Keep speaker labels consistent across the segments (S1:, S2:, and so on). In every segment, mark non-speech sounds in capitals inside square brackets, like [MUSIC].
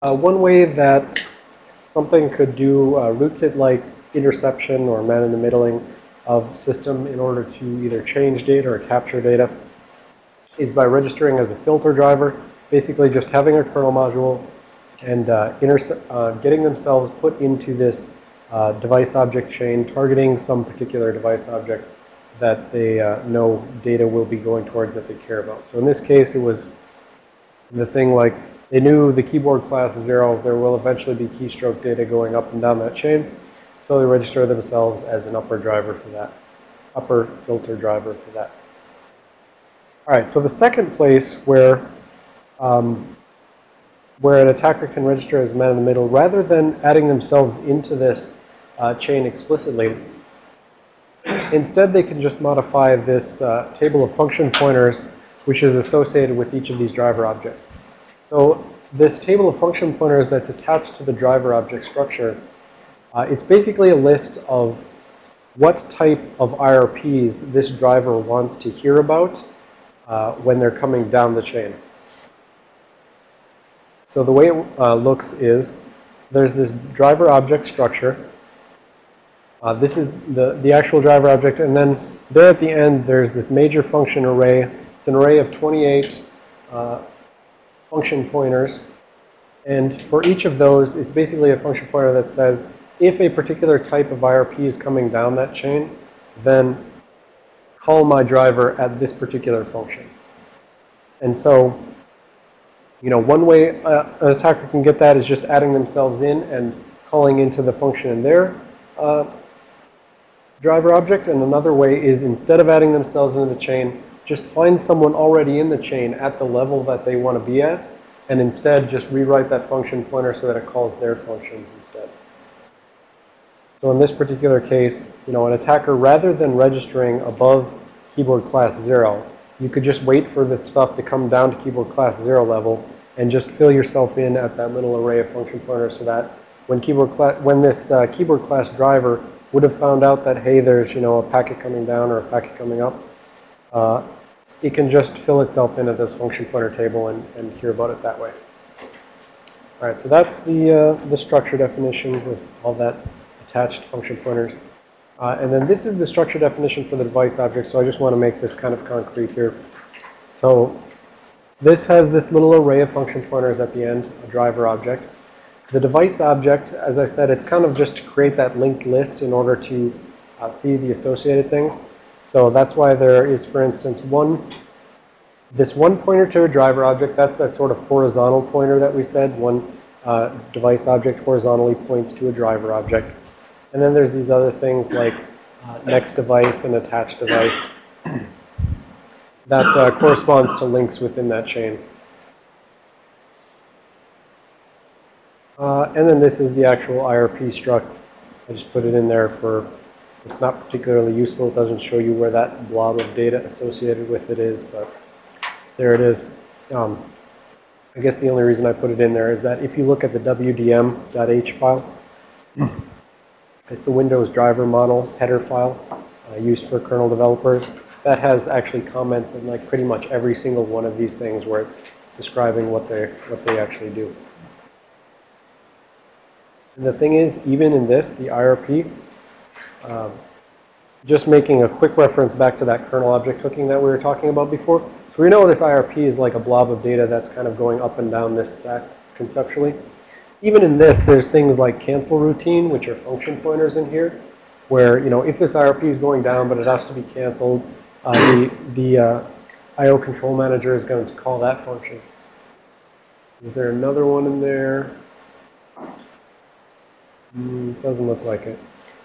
S1: Uh, one way that something could do uh, rootkit-like interception or man-in-the-middling of system in order to either change data or capture data is by registering as a filter driver, basically just having a kernel module and uh, uh, getting themselves put into this uh, device object chain, targeting some particular device object that they uh, know data will be going towards that they care about. So in this case, it was the thing like they knew the keyboard class is zero. There will eventually be keystroke data going up and down that chain. So they register themselves as an upper driver for that, upper filter driver for that. All right, so the second place where um, where an attacker can register as man in the middle, rather than adding themselves into this uh, chain explicitly, instead they can just modify this uh, table of function pointers, which is associated with each of these driver objects. So this table of function pointers that's attached to the driver object structure, uh, it's basically a list of what type of IRPs this driver wants to hear about uh, when they're coming down the chain. So the way it uh, looks is there's this driver object structure. Uh, this is the, the actual driver object. And then there at the end, there's this major function array. It's an array of 28 uh, function pointers. And for each of those, it's basically a function pointer that says, if a particular type of IRP is coming down that chain, then call my driver at this particular function. And so you know, one way uh, an attacker can get that is just adding themselves in and calling into the function in their uh, driver object. And another way is instead of adding themselves into the chain, just find someone already in the chain at the level that they want to be at. And instead just rewrite that function pointer so that it calls their functions instead. So in this particular case, you know, an attacker, rather than registering above keyboard class 0, you could just wait for the stuff to come down to keyboard class 0 level and just fill yourself in at that little array of function pointers so that when keyboard class, when this uh, keyboard class driver would have found out that, hey, there's, you know, a packet coming down or a packet coming up, uh, it can just fill itself in at this function pointer table and, and hear about it that way. All right, so that's the, uh, the structure definition with all that attached function pointers. Uh, and then this is the structure definition for the device object. So I just want to make this kind of concrete here. So this has this little array of function pointers at the end, a driver object. The device object, as I said, it's kind of just to create that linked list in order to uh, see the associated things. So that's why there is, for instance, one, this one pointer to a driver object. That's that sort of horizontal pointer that we said. One uh, device object horizontally points to a driver object. And then there's these other things like uh, next device and attached device [CLEARS THROAT] that uh, corresponds to links within that chain. Uh, and then this is the actual IRP struct. I just put it in there for, it's not particularly useful. It doesn't show you where that blob of data associated with it is, but there it is. Um, I guess the only reason I put it in there is that if you look at the wdm.h file, it's the Windows driver model header file uh, used for kernel developers. That has actually comments in like pretty much every single one of these things where it's describing what they what they actually do. And the thing is, even in this, the IRP, um, just making a quick reference back to that kernel object hooking that we were talking about before. So we know this IRP is like a blob of data that's kind of going up and down this stack conceptually even in this, there's things like cancel routine, which are function pointers in here, where, you know, if this IRP is going down, but it has to be canceled, uh, the, the uh, IO control manager is going to call that function. Is there another one in there? Mm, doesn't look like it.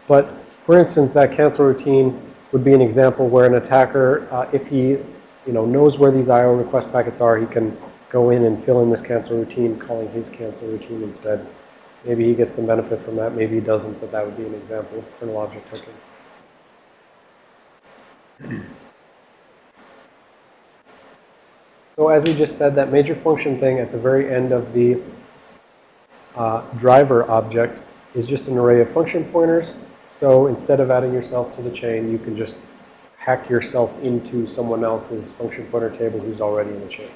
S1: But for instance, that cancel routine would be an example where an attacker, uh, if he, you know, knows where these IO request packets are, he can go in and fill in this cancel routine, calling his cancel routine instead. Maybe he gets some benefit from that. Maybe he doesn't, but that would be an example of kernel object hooking. So as we just said, that major function thing at the very end of the uh, driver object is just an array of function pointers. So instead of adding yourself to the chain, you can just hack yourself into someone else's function pointer table who's already in the chain.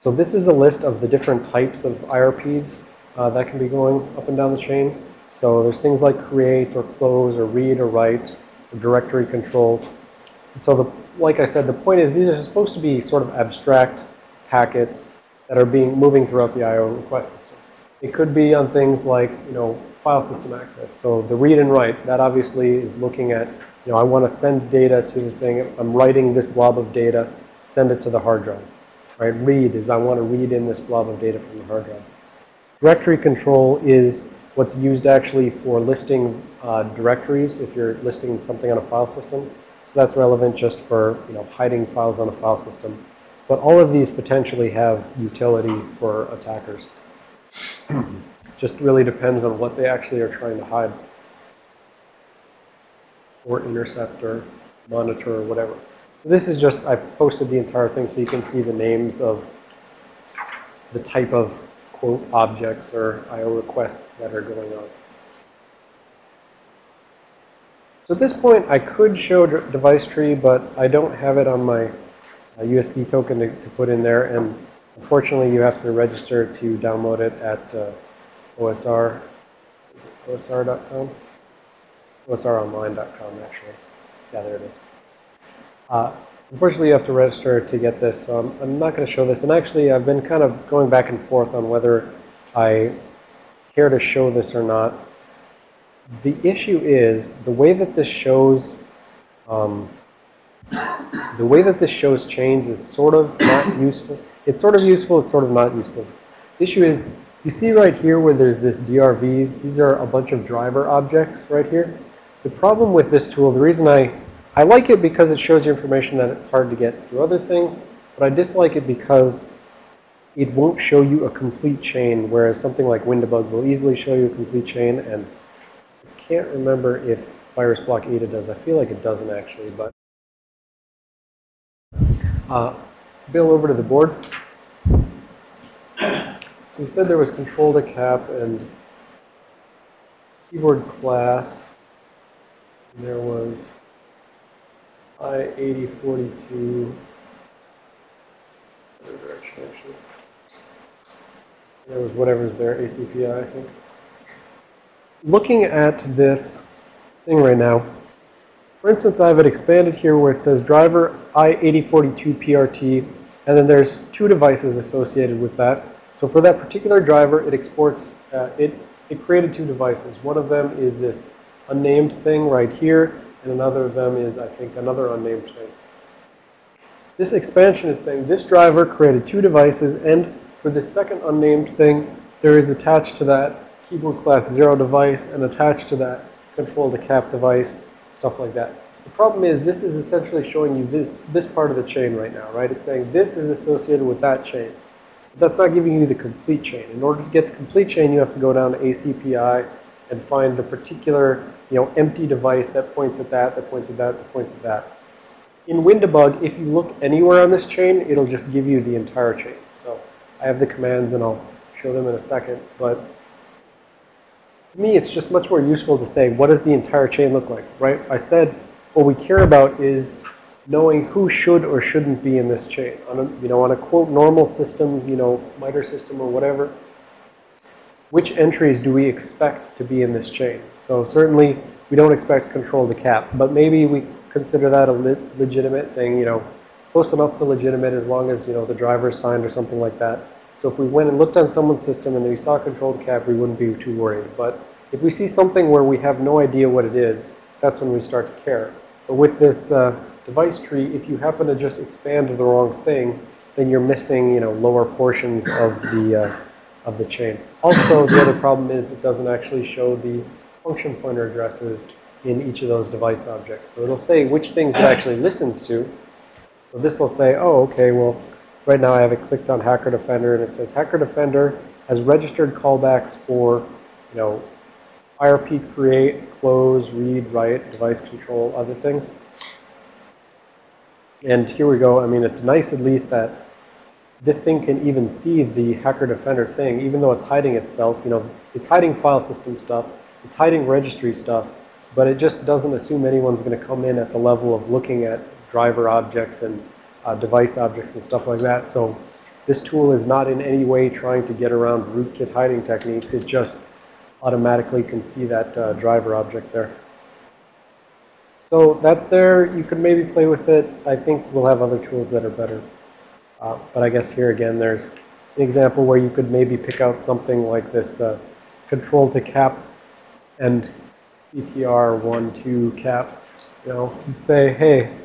S1: So this is a list of the different types of IRPs uh, that can be going up and down the chain. So there's things like create or close or read or write or directory control. So the, like I said, the point is these are supposed to be sort of abstract packets that are being moving throughout the I.O. request system. It could be on things like, you know, file system access. So the read and write, that obviously is looking at, you know, I want to send data to the thing. I'm writing this blob of data, send it to the hard drive. Right? Read is I want to read in this blob of data from the hard drive. Directory control is what's used actually for listing uh, directories if you're listing something on a file system. So that's relevant just for, you know, hiding files on a file system. But all of these potentially have utility for attackers. Just really depends on what they actually are trying to hide. Or intercept or monitor or whatever. So this is just, I posted the entire thing so you can see the names of the type of, quote, objects or I.O. requests that are going on. So at this point, I could show device tree, but I don't have it on my uh, USB token to, to, put in there. And unfortunately, you have to register to download it at uh, OSR, OSR.com? OSRonline.com, actually. Yeah, there it is. Uh, unfortunately, you have to register to get this, so I'm, I'm not going to show this. And actually, I've been kind of going back and forth on whether I care to show this or not. The issue is the way that this shows, um, the way that this shows change is sort of not useful. It's sort of useful, it's sort of not useful. The issue is you see right here where there's this DRV, these are a bunch of driver objects right here. The problem with this tool, the reason I, I like it because it shows you information that it's hard to get through other things, but I dislike it because it won't show you a complete chain, whereas something like WinDbg will easily show you a complete chain, and I can't remember if VirusBlok Ada does. I feel like it doesn't actually, but uh, Bill, over to the board. So we said there was control to cap and keyboard class. And there was I-8042. There was whatever's there, ACPI, I think. Looking at this thing right now, for instance, I have it expanded here where it says driver I-8042 PRT, and then there's two devices associated with that. So for that particular driver, it exports, uh, it, it created two devices. One of them is this unnamed thing right here, and another of them is, I think, another unnamed thing. This expansion is saying this driver created two devices, and for the second unnamed thing, there is attached to that keyboard class 0 device and attached to that control to cap device, stuff like that. The problem is this is essentially showing you this, this part of the chain right now, right? It's saying this is associated with that chain. But that's not giving you the complete chain. In order to get the complete chain, you have to go down to ACPI and find the particular, you know, empty device that points at that, that points at that, that points at that. In WinDbg, if you look anywhere on this chain, it'll just give you the entire chain. So I have the commands, and I'll show them in a second. But to me, it's just much more useful to say, what does the entire chain look like, right? I said what we care about is knowing who should or shouldn't be in this chain. On a, you know, on a quote normal system, you know, MITRE system or whatever, which entries do we expect to be in this chain? So certainly we don't expect control to cap, but maybe we consider that a le legitimate thing, you know, close enough to legitimate as long as, you know, the driver signed or something like that. So if we went and looked on someone's system and we saw a controlled cap, we wouldn't be too worried. But if we see something where we have no idea what it is, that's when we start to care. But with this uh, device tree, if you happen to just expand to the wrong thing, then you're missing, you know, lower portions of the uh, of the chain. Also, the other problem is it doesn't actually show the function pointer addresses in each of those device objects. So it'll say which things it actually listens to. So this will say, oh, okay, well, right now I have it clicked on Hacker Defender, and it says Hacker Defender has registered callbacks for, you know, IRP create, close, read, write, device control, other things. And here we go. I mean, it's nice at least that this thing can even see the hacker defender thing, even though it's hiding itself. You know, it's hiding file system stuff. It's hiding registry stuff. But it just doesn't assume anyone's going to come in at the level of looking at driver objects and uh, device objects and stuff like that. So This tool is not in any way trying to get around rootkit hiding techniques. It just automatically can see that uh, driver object there. So that's there. You could maybe play with it. I think we'll have other tools that are better. Uh, but I guess here again, there's an example where you could maybe pick out something like this uh, control to cap and CTR1, 2 cap. You know, say, hey,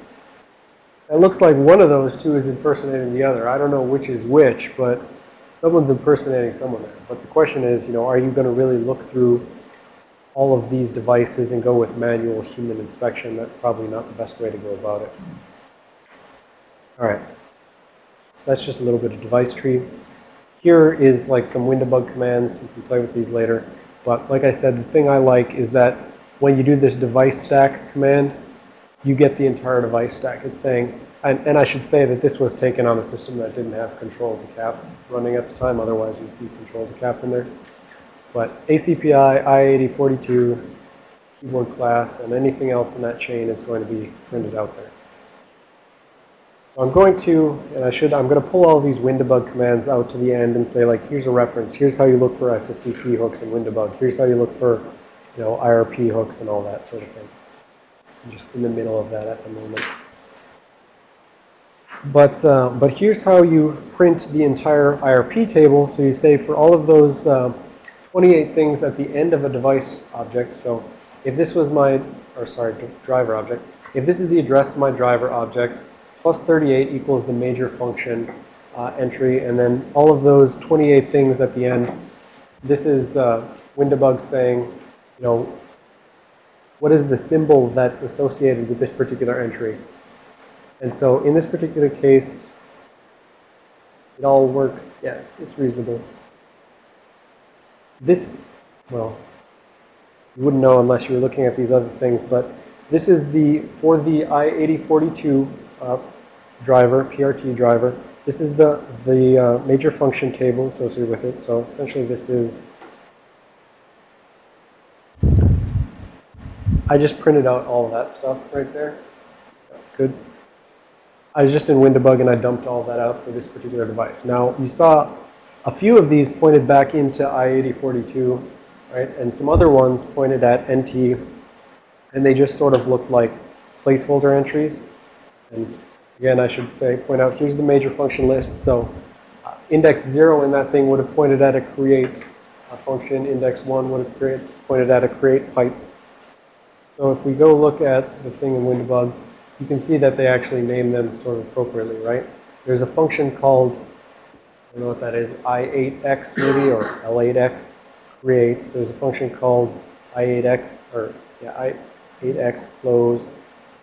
S1: it looks like one of those two is impersonating the other. I don't know which is which, but someone's impersonating someone there. But the question is, you know, are you going to really look through all of these devices and go with manual human inspection? That's probably not the best way to go about it. All right. So that's just a little bit of device tree. Here is like some WinDbg commands. You can play with these later. But like I said, the thing I like is that when you do this device stack command, you get the entire device stack. It's saying, and, and, I should say that this was taken on a system that didn't have control to cap running at the time. Otherwise, you'd see control to cap in there. But ACPI, I-8042, keyboard class, and anything else in that chain is going to be printed out there. So I'm going to, and I should, I'm going to pull all these WinDbg commands out to the end and say, like, here's a reference. Here's how you look for SSDT hooks in WinDbg. Here's how you look for, you know, IRP hooks and all that sort of thing. I'm just in the middle of that at the moment. But, uh, but here's how you print the entire IRP table. So you say for all of those uh, 28 things at the end of a device object. So if this was my, or sorry, driver object. If this is the address of my driver object, plus 38 equals the major function uh, entry. And then all of those 28 things at the end, this is uh, WinDbg saying, you know, what is the symbol that's associated with this particular entry. And so in this particular case, it all works. Yeah, it's, it's reasonable. This, well, you wouldn't know unless you were looking at these other things, but this is the, for the I-8042 uh, driver, PRT driver, this is the, the uh, major function table associated with it. So essentially this is I just printed out all that stuff right there. Good. I was just in WinDbg and I dumped all that out for this particular device. Now, you saw a few of these pointed back into I-8042, right? And some other ones pointed at NT, and they just sort of looked like placeholder entries. And again, I should say, point out, here's the major function list. So uh, index 0 in that thing would have pointed at a create a function. Index 1 would have create, pointed at a create pipe so if we go look at the thing in WinDbg, you can see that they actually name them sort of appropriately, right? There's a function called, I don't know what that is, i8x maybe, or l8x creates. There's a function called i8x, or yeah, i8x close,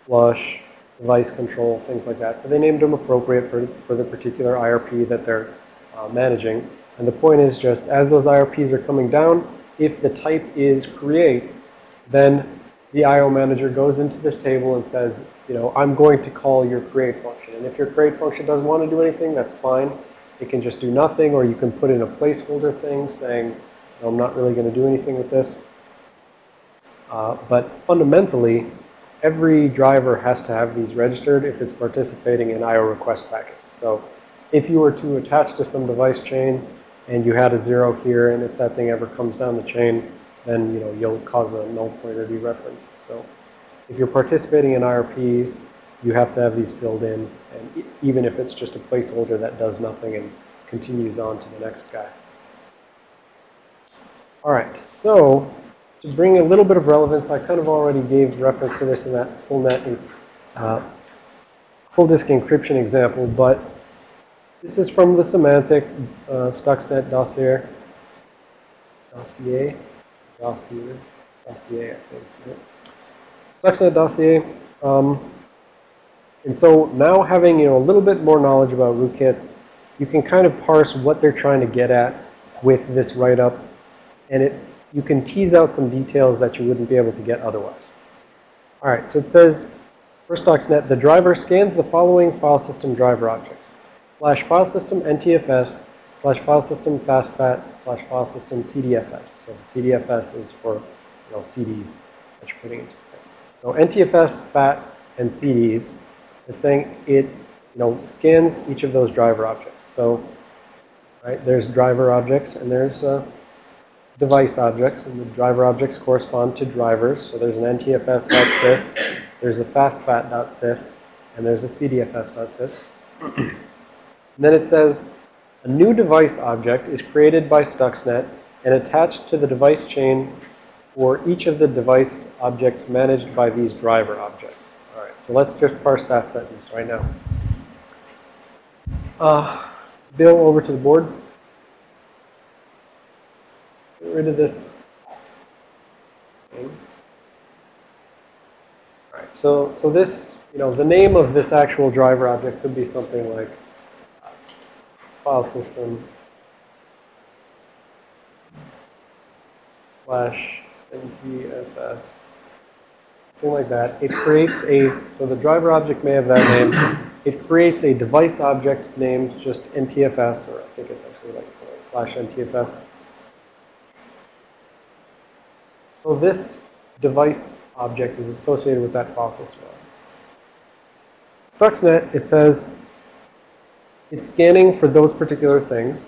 S1: flush, device control, things like that. So they named them appropriate for, for the particular IRP that they're uh, managing. And the point is just, as those IRPs are coming down, if the type is create, then the IO manager goes into this table and says, you know, I'm going to call your create function. And if your create function doesn't want to do anything, that's fine. It can just do nothing, or you can put in a placeholder thing saying, I'm not really going to do anything with this. Uh, but fundamentally, every driver has to have these registered if it's participating in IO request packets. So if you were to attach to some device chain and you had a zero here, and if that thing ever comes down the chain, then you know you'll cause a null pointer dereference. So if you're participating in IRPs, you have to have these filled in, and even if it's just a placeholder that does nothing and continues on to the next guy. All right, so to bring a little bit of relevance, I kind of already gave reference to this in that full net uh, full disk encryption example, but this is from the Symantec uh, Stuxnet dossier. Dossier dossier, dossier, I think. Stuxnet dossier. Um, and so now having, you know, a little bit more knowledge about rootkits, you can kind of parse what they're trying to get at with this write-up. And it, you can tease out some details that you wouldn't be able to get otherwise. All right, so it says, for Stuxnet, the driver scans the following file system driver objects. Slash file system NTFS slash file system fastfat slash file system CDFS. So CDFS is for you know, CDs that you're putting into it. So NTFS, FAT, and CDs, it's saying it you know, scans each of those driver objects. So right? There's driver objects and there's uh, device objects, and the driver objects correspond to drivers. So there's an ntfs.sys, there's a fastfat.sys, and there's a cdfs.sys. [CLEARS THROAT] and then it says, a new device object is created by Stuxnet and attached to the device chain for each of the device objects managed by these driver objects. All right, so let's just parse that sentence right now. Uh, Bill, over to the board. Get rid of this thing. All right, so, so this, you know, the name of this actual driver object could be something like file system slash NTFS, something like that. It creates a, so the driver object may have that name. It creates a device object named just NTFS, or I think it's actually like slash NTFS. So this device object is associated with that file system. Stuxnet, it says it's scanning for those particular things.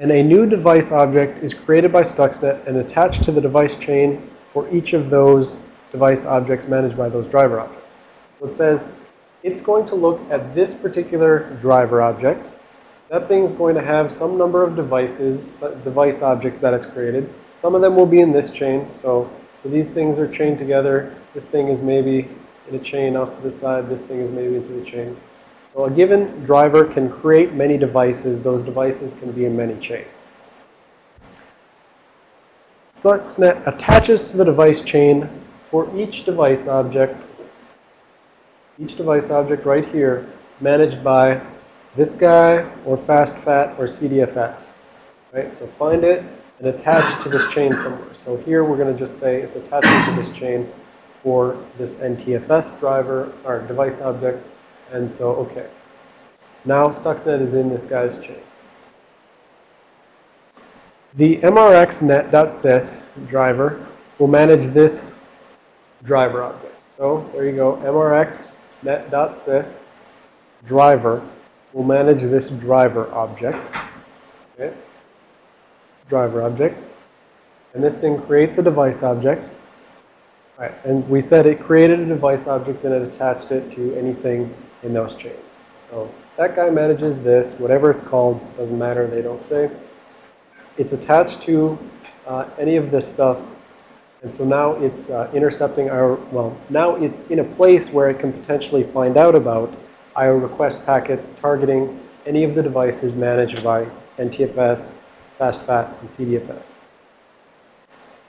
S1: And a new device object is created by Stuxnet and attached to the device chain for each of those device objects managed by those driver objects. So it says it's going to look at this particular driver object. That thing's going to have some number of devices, device objects that it's created. Some of them will be in this chain. So, so these things are chained together. This thing is maybe in a chain off to the side. This thing is maybe into the chain. So a given driver can create many devices. Those devices can be in many chains. Stuxnet attaches to the device chain for each device object, each device object right here, managed by this guy or FastFat or CDFS. Right? So find it and attach to this chain somewhere. So here we're going to just say it's attached to this chain for this NTFS driver or device object. And so, okay. Now Stuxnet is in this guy's chain. The mrxnet.sys driver will manage this driver object. So there you go, mrxnet.sys driver will manage this driver object. Okay driver object. And this thing creates a device object. Right, and we said it created a device object and it attached it to anything in those chains. So that guy manages this, whatever it's called, doesn't matter, they don't say. It's attached to uh, any of this stuff. And so now it's uh, intercepting our, well, now it's in a place where it can potentially find out about IO request packets targeting any of the devices managed by NTFS FastFat, and CDFS.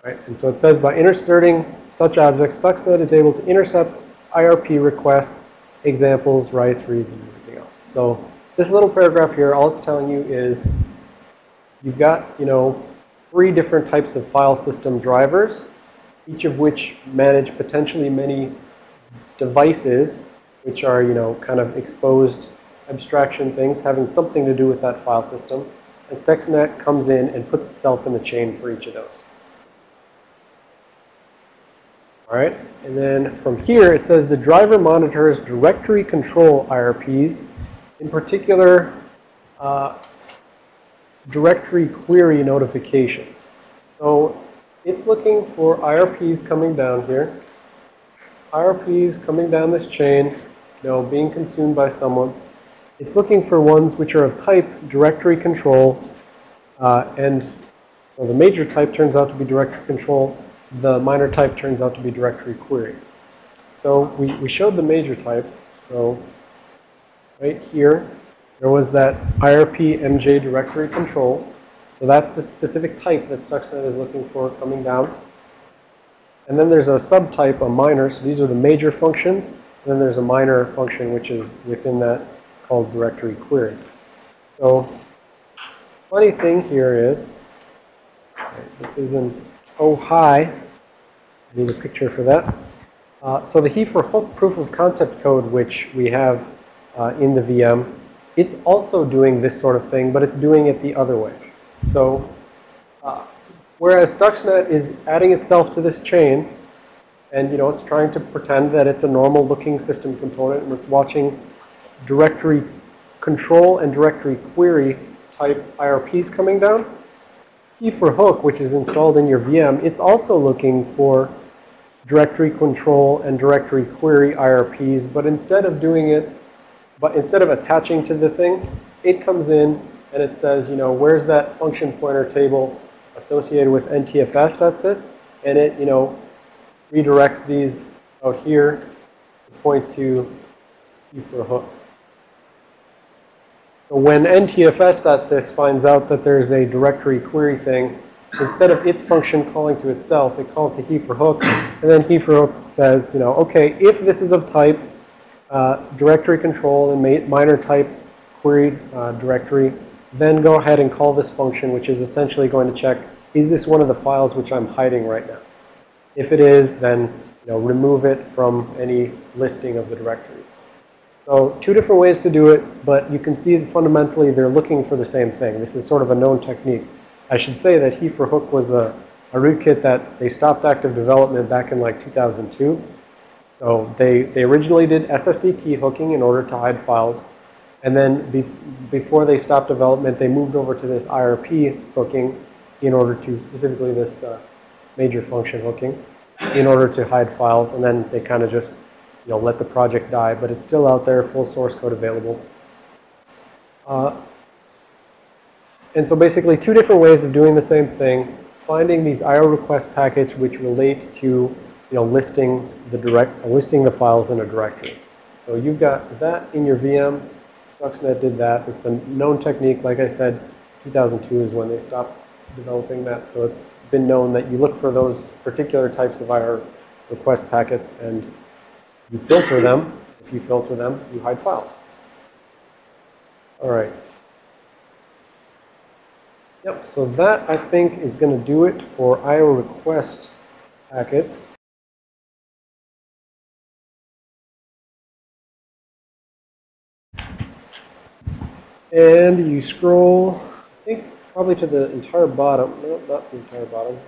S1: Right? And so it says by inserting such objects, Stuxnet is able to intercept IRP requests, examples, writes, reads, and everything else. So this little paragraph here, all it's telling you is you've got, you know, three different types of file system drivers, each of which manage potentially many devices, which are, you know, kind of exposed abstraction things having something to do with that file system. And Stuxnet comes in and puts itself in the chain for each of those. All right, and then from here it says the driver monitors directory control IRPs, in particular uh, directory query notifications. So it's looking for IRPs coming down here, IRPs coming down this chain, you know, being consumed by someone. It's looking for ones which are of type directory control. Uh, and so the major type turns out to be directory control. The minor type turns out to be directory query. So we, we showed the major types. So right here, there was that IRP MJ directory control. So that's the specific type that Stuxnet is looking for coming down. And then there's a subtype, a minor. So these are the major functions. And then there's a minor function which is within that called directory query. So funny thing here is, right, this is an oh hi. I need a picture for that. Uh, so the He4Hook proof of concept code, which we have uh, in the VM, it's also doing this sort of thing, but it's doing it the other way. So uh, whereas Stuxnet is adding itself to this chain, and you know it's trying to pretend that it's a normal looking system component, and it's watching directory control and directory query type IRPs coming down. He4Hook, which is installed in your VM, it's also looking for directory control and directory query IRPs, but instead of doing it, but instead of attaching to the thing, it comes in and it says, you know, where's that function pointer table associated with ntfs.sys, and it, you know, redirects these out here to point to He4Hook. So when ntfs.sys finds out that there's a directory query thing, instead of its function calling to itself, it calls to He4Hook, and then He4Hook says, you know, okay, if this is of type uh, directory control and minor type query uh, directory, then go ahead and call this function, which is essentially going to check, is this one of the files which I'm hiding right now? If it is, then you know, remove it from any listing of the directories. So two different ways to do it, but you can see fundamentally they're looking for the same thing. This is sort of a known technique. I should say that He4Hook was a, a rootkit that they stopped active development back in like 2002. So they, they originally did SSDT hooking in order to hide files. And then be, before they stopped development, they moved over to this IRP hooking in order to, specifically this uh, major function hooking, in order to hide files. And then they kind of just, you know, let the project die. But it's still out there, full source code available. Uh, and so basically two different ways of doing the same thing. Finding these IO request packets which relate to, you know, listing the direct, listing the files in a directory. So you've got that in your VM. Stuxnet did that. It's a known technique. Like I said, 2002 is when they stopped developing that. So it's been known that you look for those particular types of IO request packets and you filter them. If you filter them, you hide files. All right. Yep, so that I think is going to do it for IO request packets. And you scroll, I think probably to the entire bottom. No, not the entire bottom.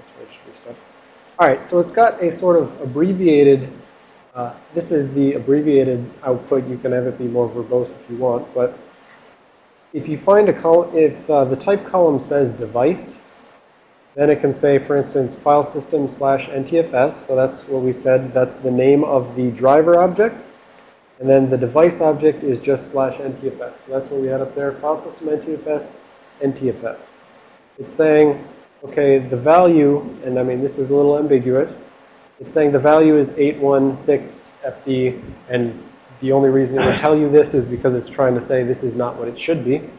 S1: All right, so it's got a sort of abbreviated, uh, this is the abbreviated output. You can have it be more verbose if you want, but if you find a column, if uh, the type column says device, then it can say, for instance, file system slash NTFS. So that's what we said. That's the name of the driver object. And then the device object is just slash NTFS. So that's what we had up there. File system NTFS, NTFS. It's saying, okay, the value, and I mean, this is a little ambiguous. It's saying the value is 816 FD, and the only reason it would tell you this is because it's trying to say this is not what it should be.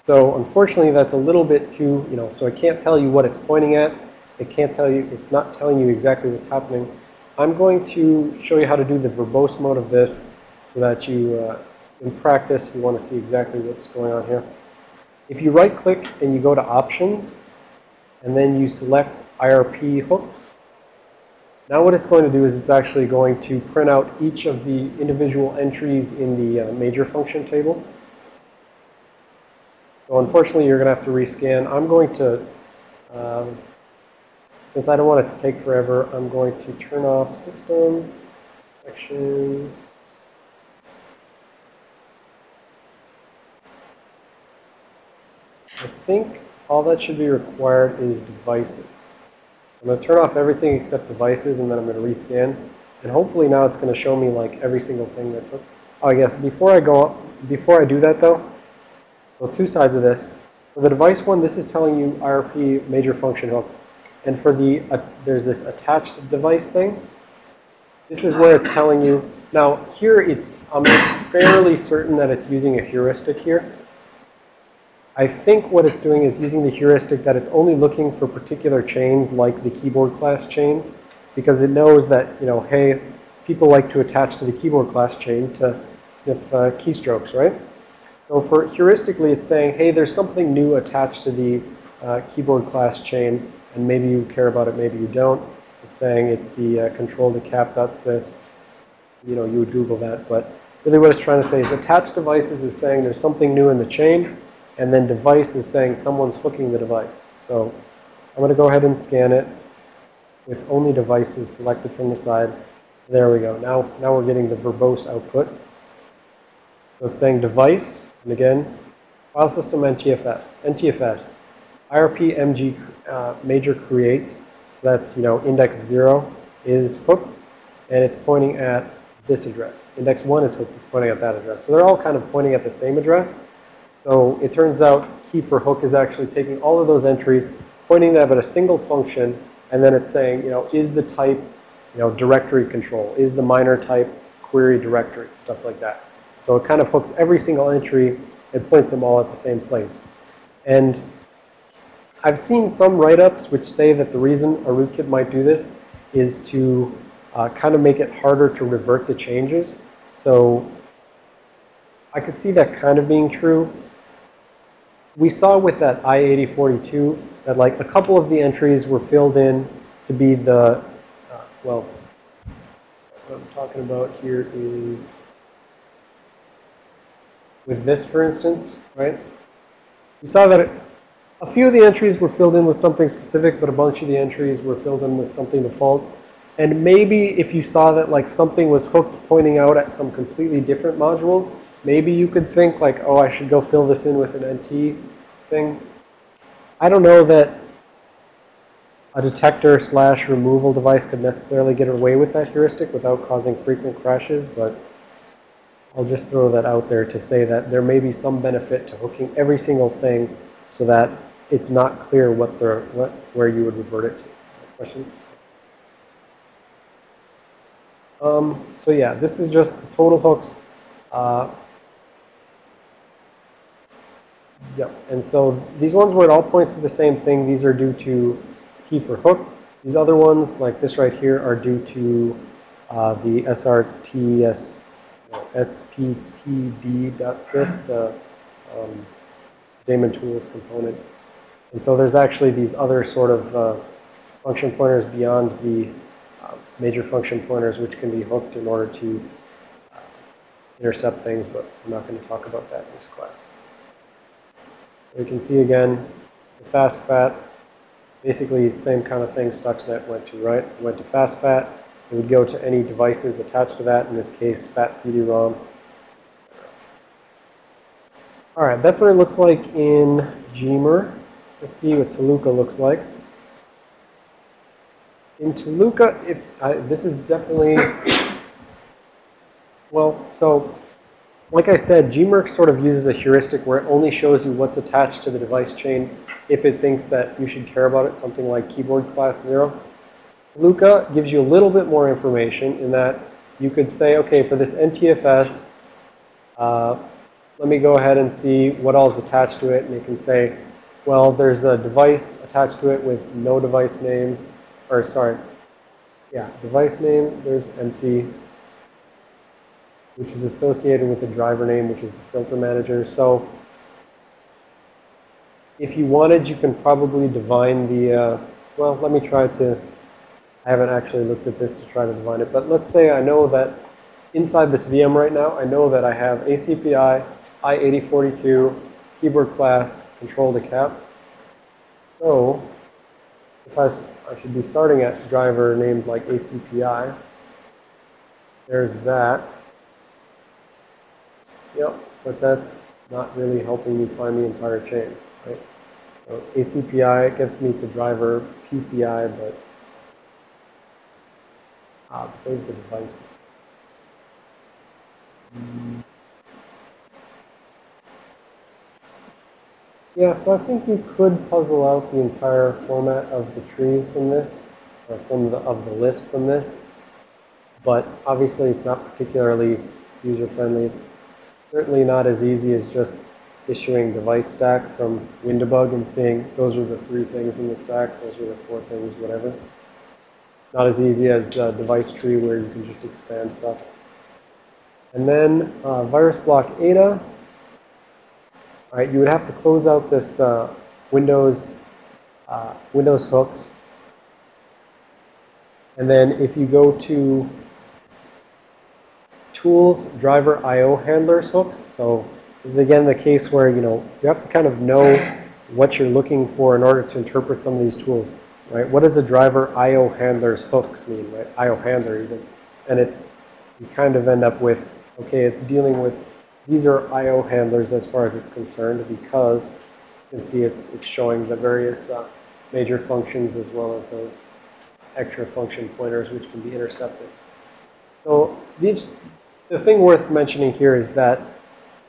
S1: So unfortunately, that's a little bit too, you know, so I can't tell you what it's pointing at. It can't tell you, it's not telling you exactly what's happening. I'm going to show you how to do the verbose mode of this so that you, uh, in practice, you want to see exactly what's going on here. If you right click and you go to options, and then you select IRP hooks, now what it's going to do is it's actually going to print out each of the individual entries in the uh, major function table. So unfortunately, you're going to have to rescan. I'm going to, um, since I don't want it to take forever, I'm going to turn off system, sections. I think all that should be required is devices. I'm going to turn off everything except devices, and then I'm going to rescan. And hopefully now it's going to show me like every single thing that's hooked. Oh, yes. Before I go, before I do that though, so two sides of this. For the device one, this is telling you IRP major function hooks. And for the, uh, there's this attached device thing. This is where it's telling you. Now here it's, I'm fairly certain that it's using a heuristic here. I think what it's doing is using the heuristic that it's only looking for particular chains like the keyboard class chains because it knows that, you know, hey, people like to attach to the keyboard class chain to sniff uh, keystrokes, right? So for heuristically, it's saying, hey, there's something new attached to the uh, keyboard class chain, and maybe you care about it, maybe you don't. It's saying it's the uh, control to cap.sys. You know, you would Google that, but really what it's trying to say is attached devices is saying there's something new in the chain. And then device is saying someone's hooking the device. So I'm going to go ahead and scan it with only devices selected from the side. There we go. Now, now we're getting the verbose output. So it's saying device, and again, File system NTFS. NTFS. IRP MJ uh, major create. So that's, you know, index 0 is hooked, and it's pointing at this address. Index 1 is hooked, it's pointing at that address. So they're all kind of pointing at the same address. So it turns out He4Hook is actually taking all of those entries, pointing them at a single function, and then it's saying, you know, is the type, you know, directory control? Is the minor type query directory? Stuff like that. So it kind of hooks every single entry and points them all at the same place. And I've seen some write-ups which say that the reason a rootkit might do this is to uh, kind of make it harder to revert the changes. So I could see that kind of being true. We saw with that I-8042 that like a couple of the entries were filled in to be the, uh, well, what I'm talking about here is with this, for instance, right? We saw that it, a few of the entries were filled in with something specific, but a bunch of the entries were filled in with something default. And maybe if you saw that like something was hooked pointing out at some completely different module, maybe you could think like, oh, I should go fill this in with an NT thing. I don't know that a detector slash removal device could necessarily get away with that heuristic without causing frequent crashes, but I'll just throw that out there to say that there may be some benefit to hooking every single thing so that it's not clear what the, what, where you would revert it to. Um, so yeah, this is just total hooks. Uh, yep. And so these ones where it all points to the same thing, these are due to He4Hook. These other ones, like this right here, are due to uh, the SRTS, SPTD.sys, the um, daemon tools component. And so there's actually these other sort of uh, function pointers beyond the uh, major function pointers which can be hooked in order to uh, intercept things, but I'm not going to talk about that in this class. You can see again, the FastFat, basically same kind of thing Stuxnet went to, right? It went to FastFat. It would go to any devices attached to that, in this case, FAT CD-ROM, all right, that's what it looks like in Gmer. Let's see what Tuluka looks like. In Tuluka, if I, this is definitely, well, so like I said, Gmer sort of uses a heuristic where it only shows you what's attached to the device chain if it thinks that you should care about it, something like keyboard class 0. Tuluka gives you a little bit more information in that you could say, okay, for this NTFS, uh, let me go ahead and see what all is attached to it. And you can say, well, there's a device attached to it with no device name, or sorry, yeah, device name, there's MC, which is associated with the driver name, which is the filter manager. So if you wanted, you can probably divine the, uh, well, let me try to, I haven't actually looked at this to try to divine it, but let's say I know that inside this VM right now, I know that I have ACPI I-8042 keyboard class control to cap. So if I, I should be starting at driver named like ACPI. There's that. Yep, but that's not really helping me find the entire chain, right? So ACPI gets me to driver PCI, but ah, there's the device. Yeah, so I think you could puzzle out the entire format of the tree from this, or from the, of the list from this. But obviously it's not particularly user-friendly. It's certainly not as easy as just issuing device stack from WinDbg and seeing those are the three things in the stack, those are the four things, whatever. Not as easy as a device tree where you can just expand stuff. And then uh, virus block Ada. All right, you would have to close out this uh, Windows uh, Windows hooks. And then if you go to Tools, Driver I.O. Handlers hooks. So this is again the case where, you know, you have to kind of know what you're looking for in order to interpret some of these tools, right? What does a driver I.O. handlers hooks mean, right? I.O. handler even. And it's, you kind of end up with, okay, it's dealing with these are I.O. handlers as far as it's concerned because you can see it's, it's showing the various uh, major functions as well as those extra function pointers which can be intercepted. So these, the thing worth mentioning here is that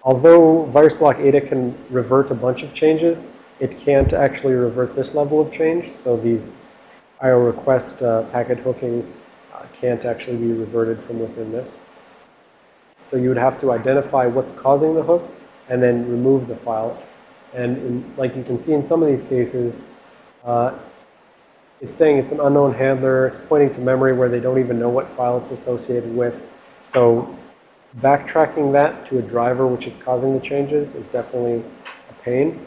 S1: although VirusBlokAda can revert a bunch of changes, it can't actually revert this level of change. So these IO request uh, packet hooking uh, can't actually be reverted from within this. So you would have to identify what's causing the hook and then remove the file. And in, like you can see in some of these cases, uh, it's saying it's an unknown handler. It's pointing to memory where they don't even know what file it's associated with. So backtracking that to a driver which is causing the changes is definitely a pain.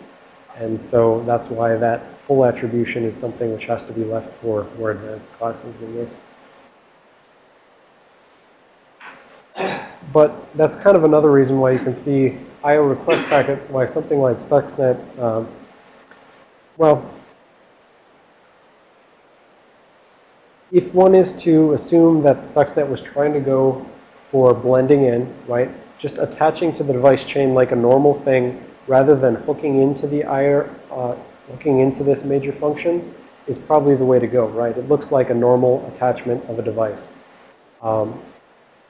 S1: And so that's why that full attribution is something which has to be left for more advanced classes than this. But that's kind of another reason why you can see IO request packet, why something like Stuxnet, um, well, if one is to assume that Stuxnet was trying to go for blending in, right, just attaching to the device chain like a normal thing rather than hooking into the IR, uh, hooking into this major function is probably the way to go, right? It looks like a normal attachment of a device. Um,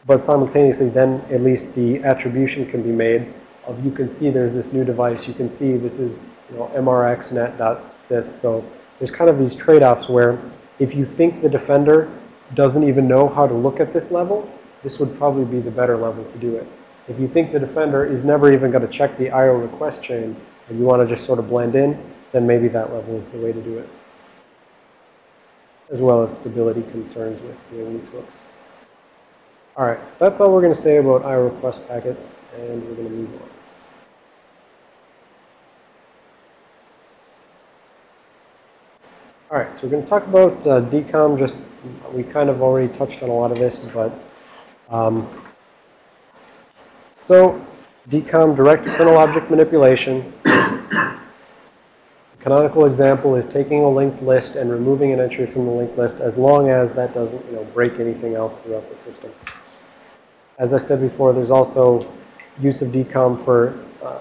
S1: but simultaneously, then at least the attribution can be made of you can see there's this new device. You can see this is you know, mrxnet.sys. So there's kind of these trade-offs where if you think the defender doesn't even know how to look at this level, this would probably be the better level to do it. If you think the defender is never even going to check the IO request chain and you want to just sort of blend in, then maybe that level is the way to do it. As well as stability concerns with doing these hooks. All right, so that's all we're going to say about IO request packets, and we're going to move on. All right, so we're going to talk about uh, DKOM. Just we kind of already touched on a lot of this, but um, so DKOM, direct kernel object manipulation. The canonical example is taking a linked list and removing an entry from the linked list as long as that doesn't, you know, break anything else throughout the system. As I said before, there's also use of DKOM for uh,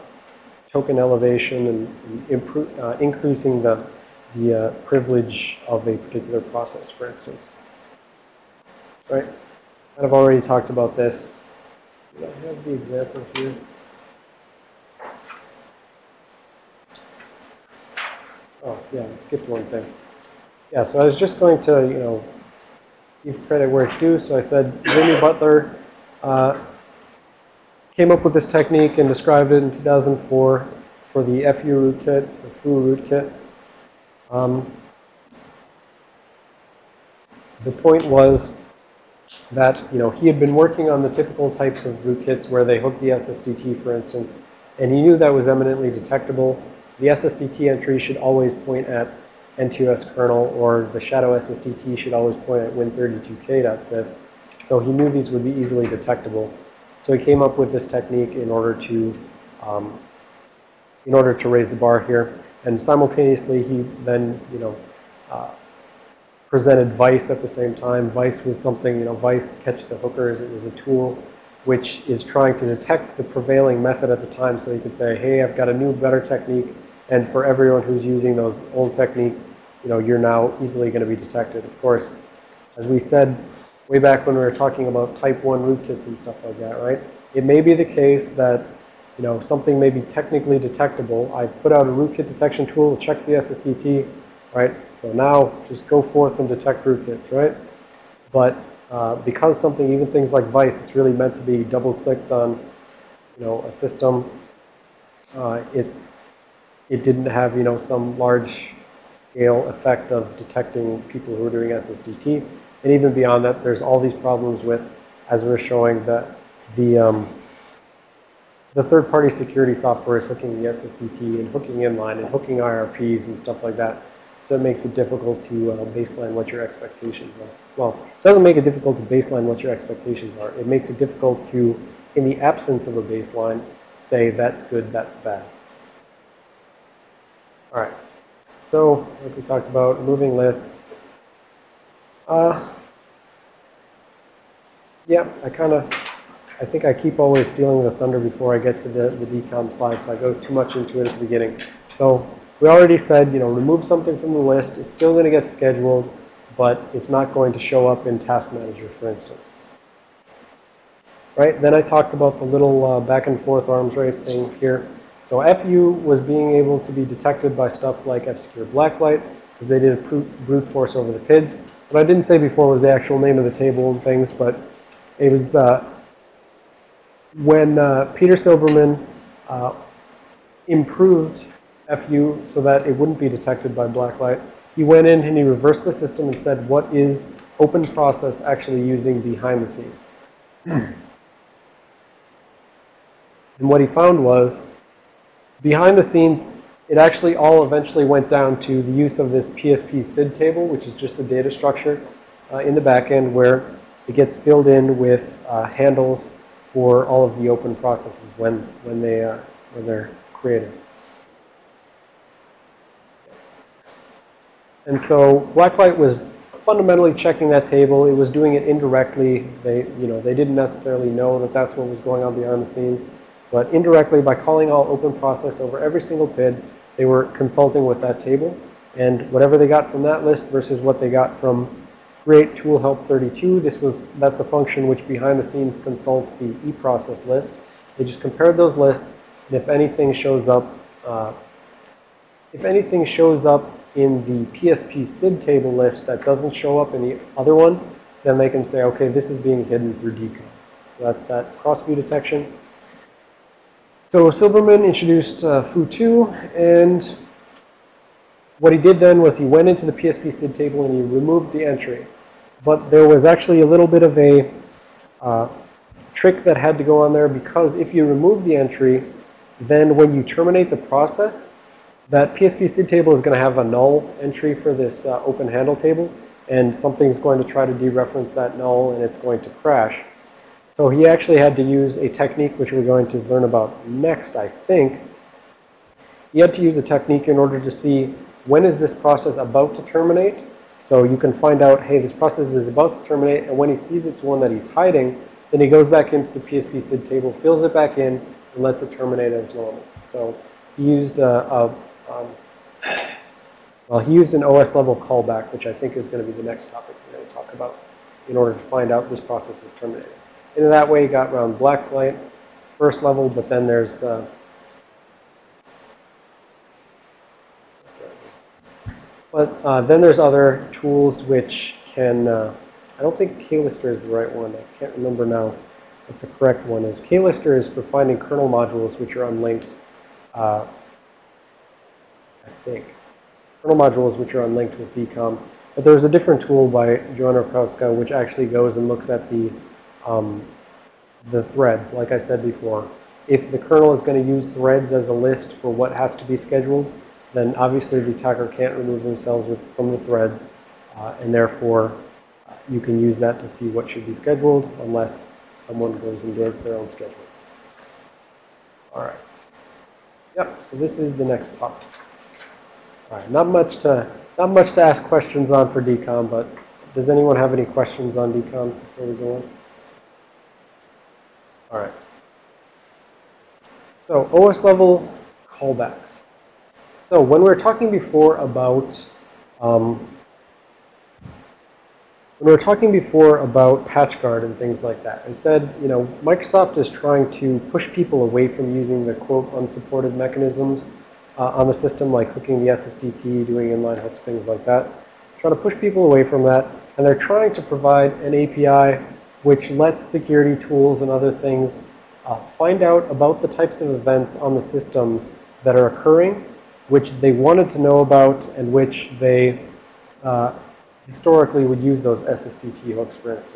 S1: token elevation and, and uh, increasing the, the uh, privilege of a particular process, for instance. Right? I've already talked about this. Do I have the example here? Oh, yeah, I skipped one thing. Yeah, so I was just going to, you know, give credit where it's due. So I said Jamie Butler uh, came up with this technique and described it in 2004 for the FU rootkit, the FU rootkit. Um, the point was that, you know, he had been working on the typical types of rootkits where they hook the SSDT, for instance, and he knew that was eminently detectable. The SSDT entry should always point at NTOS kernel, or the shadow SSDT should always point at win32k.sys. So he knew these would be easily detectable. So he came up with this technique in order to um, in order to raise the bar here. And simultaneously, he then, you know, uh, presented Vice at the same time. Vice was something, you know, Vice catch the hookers. It was a tool which is trying to detect the prevailing method at the time so you could say, hey, I've got a new, better technique. And for everyone who's using those old techniques, you know, you're now easily going to be detected. Of course, as we said way back when we were talking about type 1 rootkits and stuff like that, right? It may be the case that, you know, something may be technically detectable. I put out a rootkit detection tool, checks the SSDT, right? So now just go forth and detect rootkits, right? But uh, because something, even things like Vice, it's really meant to be double-clicked on, you know, a system. Uh, it's, it didn't have, you know, some large scale effect of detecting people who are doing SSDT. And even beyond that, there's all these problems with, as we're showing, that the, um, the third-party security software is hooking the SSDT and hooking inline and hooking IRPs and stuff like that. So it makes it difficult to uh, baseline what your expectations are. Well, it doesn't make it difficult to baseline what your expectations are. It makes it difficult to, in the absence of a baseline, say that's good, that's bad. All right. So, like we talked about, moving lists. Uh, yeah, I kind of, I think I keep always stealing the thunder before I get to the, the DKOM slide, so I go too much into it at the beginning. So we already said, you know, remove something from the list. It's still going to get scheduled, but it's not going to show up in Task Manager, for instance. Right? Then I talked about the little uh, back and forth arms race thing here. So FU was being able to be detected by stuff like F-Secure Blacklight, because they did a brute force over the PIDs. What I didn't say before was the actual name of the table and things, but it was uh, when uh, Peter Silberman uh, improved FU so that it wouldn't be detected by blacklight, he went in and he reversed the system and said, what is open process actually using behind the scenes? [CLEARS THROAT] and what he found was, behind the scenes, it actually all eventually went down to the use of this PSP CID table, which is just a data structure uh, in the back end where it gets filled in with uh, handles for all of the open processes when, when, they, uh, when they're created. And so Blacklight was fundamentally checking that table. It was doing it indirectly. They, you know, they didn't necessarily know that that's what was going on behind the scenes. But indirectly, by calling all open process over every single PID, they were consulting with that table. And whatever they got from that list versus what they got from create tool help 32. This was, that's a function which behind the scenes consults the eProcess list. They just compared those lists, and if anything shows up, uh, if anything shows up in the PSP CID table list that doesn't show up in the other one, then they can say, okay, this is being hidden through DKOM. So that's that cross-view detection. So Silberman introduced uh, Futo, and what he did then was he went into the PSP CID table and he removed the entry. But there was actually a little bit of a uh, trick that had to go on there because if you remove the entry, then when you terminate the process, that PSP CID table is going to have a null entry for this uh, open handle table. And something's going to try to dereference that null and it's going to crash. So he actually had to use a technique which we're going to learn about next, I think. He had to use a technique in order to see when is this process about to terminate? So you can find out, hey, this process is about to terminate, and when he sees it's one that he's hiding, then he goes back into the PSP CID table, fills it back in, and lets it terminate as normal. So he used a, a um, well, he used an OS level callback, which I think is going to be the next topic we're going to talk about in order to find out this process is terminated. And in that way, he got around blacklight first level, but then there's uh, But uh, then there's other tools which can, uh, I don't think KLister is the right one. I can't remember now what the correct one is. KLister is for finding kernel modules which are unlinked, uh, I think. Kernel modules which are unlinked with DKOM. But there's a different tool by Joanna Rutkowska which actually goes and looks at the, um, the threads, like I said before. If the kernel is going to use threads as a list for what has to be scheduled, then obviously the attacker can't remove themselves with, from the threads, uh, and therefore uh, you can use that to see what should be scheduled unless someone goes and builds their own schedule. All right. Yep, so this is the next topic. All right, not much to not much to ask questions on for DKOM, but does anyone have any questions on DKOM before we go on? All right. So OS level callbacks. So when we were talking before about um, when we were talking before about PatchGuard and things like that, I said, you know, Microsoft is trying to push people away from using the quote unsupported mechanisms uh, on the system, like hooking the SSDT, doing inline hooks, things like that. Trying to push people away from that, and they're trying to provide an API which lets security tools and other things uh, find out about the types of events on the system that are occurring which they wanted to know about and which they uh, historically would use those SSDT hooks, for instance.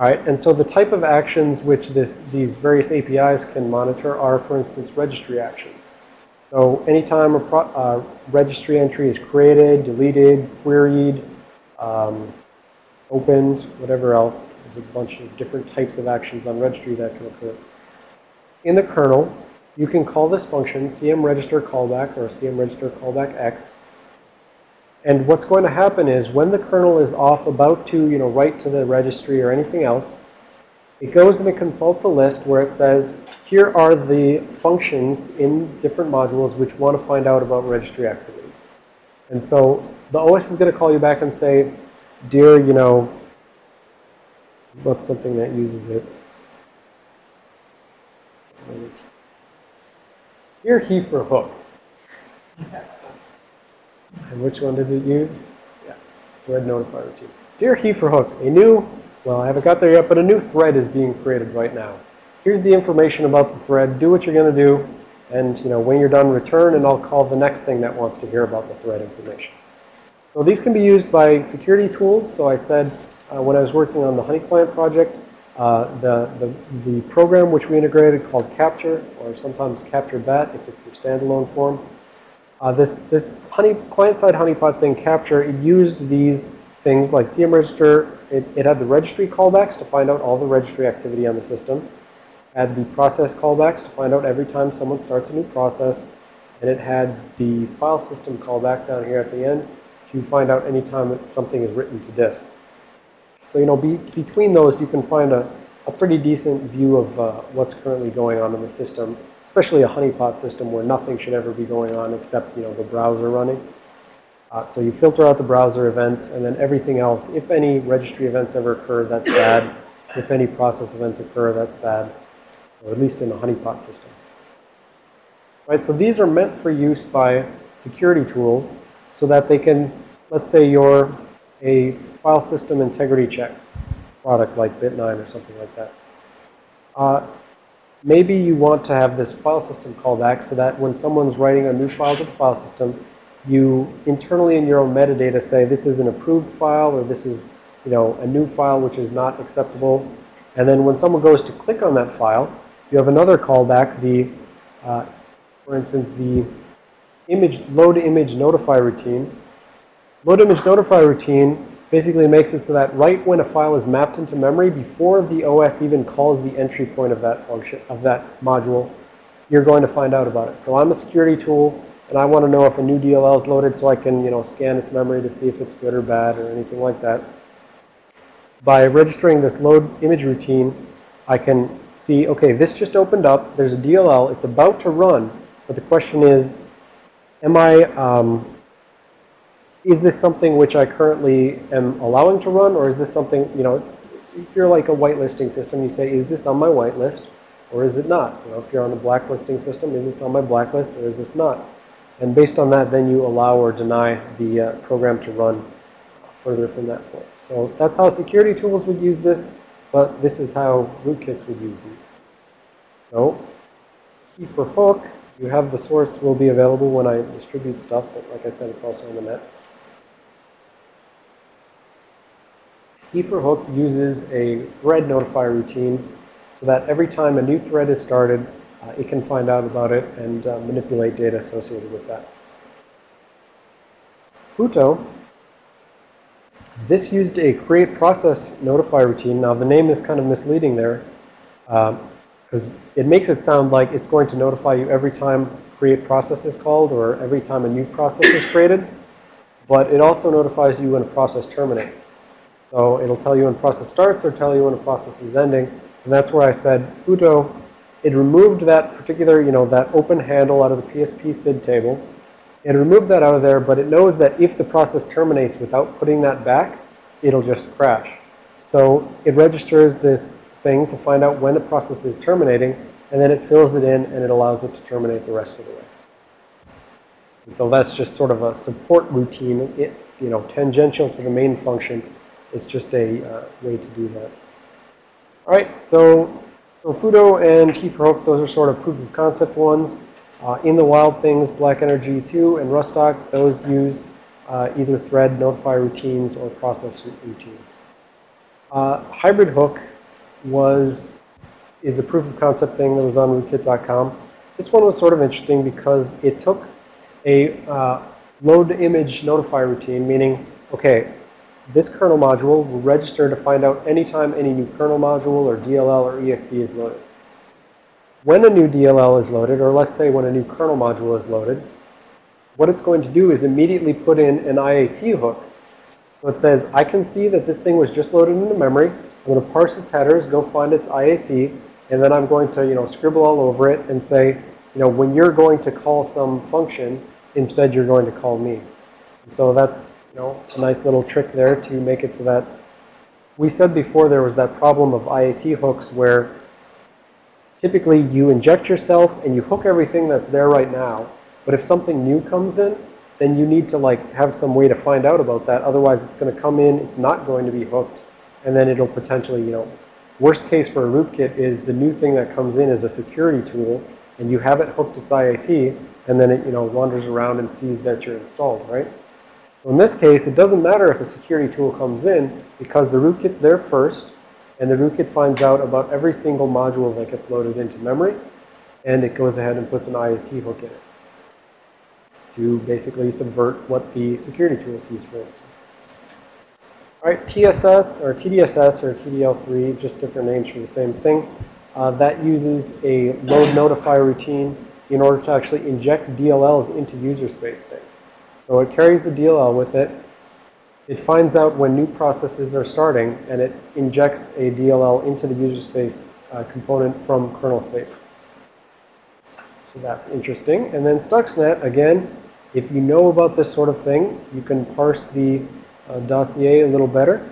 S1: All right, and so the type of actions which this, these various APIs can monitor are, for instance, registry actions. So anytime a uh, registry entry is created, deleted, queried, um, opened, whatever else, there's a bunch of different types of actions on registry that can occur. In the kernel, you can call this function cm register callback or cm register callback x. And what's going to happen is when the kernel is off about to, you know, write to the registry or anything else, it goes and it consults a list where it says, here are the functions in different modules which want to find out about registry activity. And so the OS is going to call you back and say, dear, you know, what's something that uses it? Dear He4Hook. And which one did it use? Yeah, thread notify routine. Dear He4Hook, a new, well, I haven't got there yet, but a new thread is being created right now. Here's the information about the thread. Do what you're going to do. And, you know, when you're done, return, and I'll call the next thing that wants to hear about the thread information. So these can be used by security tools. So I said uh, when I was working on the Honey Client project, uh, the, the, the program which we integrated called Capture, or sometimes Capture Bat if it's the standalone form. Uh, this this honey client-side honeypot thing, Capture, it used these things like CM register. It, it had the registry callbacks to find out all the registry activity on the system. Had the process callbacks to find out every time someone starts a new process. And it had the file system callback down here at the end to find out any time something is written to disk. So, you know, be, between those, you can find a, a pretty decent view of uh, what's currently going on in the system, especially a honeypot system where nothing should ever be going on except, you know, the browser running. Uh, so you filter out the browser events, and then everything else, if any registry events ever occur, that's bad. If any process events occur, that's bad, or at least in a honeypot system. Right, so these are meant for use by security tools so that they can, let's say you're a file system integrity check product like Bit9 or something like that. Uh, maybe you want to have this file system callback so that when someone's writing a new file to the file system, you internally in your own metadata say this is an approved file or this is, you know, a new file which is not acceptable. And then when someone goes to click on that file, you have another callback, the, uh, for instance, the image load image notify routine. Load image notify routine basically makes it so that right when a file is mapped into memory, before the OS even calls the entry point of that function, of that module, you're going to find out about it. So I'm a security tool, and I want to know if a new DLL is loaded so I can, you know, scan its memory to see if it's good or bad or anything like that. By registering this load image routine, I can see, okay, this just opened up. There's a DLL. It's about to run. But the question is, am I um, is this something which I currently am allowing to run, or is this something, you know, if you're like a whitelisting system, you say, is this on my whitelist, or is it not? You know, if you're on a blacklisting system, is this on my blacklist, or is this not? And based on that, then you allow or deny the uh, program to run further from that point. So that's how security tools would use this, but this is how rootkits would use these. So, He4Hook, you have the source will be available when I distribute stuff, but like I said, it's also on the net. He4Hook uses a thread notify routine so that every time a new thread is started, uh, it can find out about it and uh, manipulate data associated with that. Futo, this used a create process notify routine. Now the name is kind of misleading there because um, it makes it sound like it's going to notify you every time create process is called or every time a new process is created. But it also notifies you when a process terminates. So it'll tell you when a process starts or tell you when a process is ending. And that's where I said Futo, it removed that particular, you know, that open handle out of the PSP CID table. It removed that out of there, but it knows that if the process terminates without putting that back, it'll just crash. So it registers this thing to find out when the process is terminating, and then it fills it in and it allows it to terminate the rest of the way. And so that's just sort of a support routine, it, you know, tangential to the main function it's just a uh, way to do that. All right, so so Futo and for Hook, those are sort of proof of concept ones. Uh, in the wild things, Black Energy 2 and Rustock, those use uh, either thread notify routines or process routines. Uh, hybrid hook was is a proof of concept thing that was on rootkit.com. This one was sort of interesting because it took a uh, load image notify routine, meaning, okay, this kernel module will register to find out anytime any new kernel module or DLL or EXE is loaded. When a new DLL is loaded, or let's say when a new kernel module is loaded, what it's going to do is immediately put in an IAT hook. So it says, I can see that this thing was just loaded into memory. I'm going to parse its headers, go find its IAT, and then I'm going to, you know, scribble all over it and say, you know, when you're going to call some function, instead you're going to call me. And so that's, you know, a nice little trick there to make it so that we said before there was that problem of IAT hooks where typically you inject yourself and you hook everything that's there right now. But if something new comes in, then you need to like have some way to find out about that. Otherwise, it's going to come in, it's not going to be hooked, and then it'll potentially, you know, worst case for a rootkit is the new thing that comes in is a security tool, and you have it hooked its IAT, and then it, you know, wanders around and sees that you're installed, right? So in this case, it doesn't matter if a security tool comes in because the rootkit's there first, and the rootkit finds out about every single module that gets loaded into memory, and it goes ahead and puts an IAT hook in it to basically subvert what the security tool sees, for instance. All right, TSS or TDSS or TDL3, just different names for the same thing. Uh, that uses a load notify routine in order to actually inject DLLs into user space things. So it carries the DLL with it. It finds out when new processes are starting, and it injects a DLL into the user space uh, component from kernel space. So that's interesting. And then Stuxnet, again, if you know about this sort of thing, you can parse the uh, dossier a little better.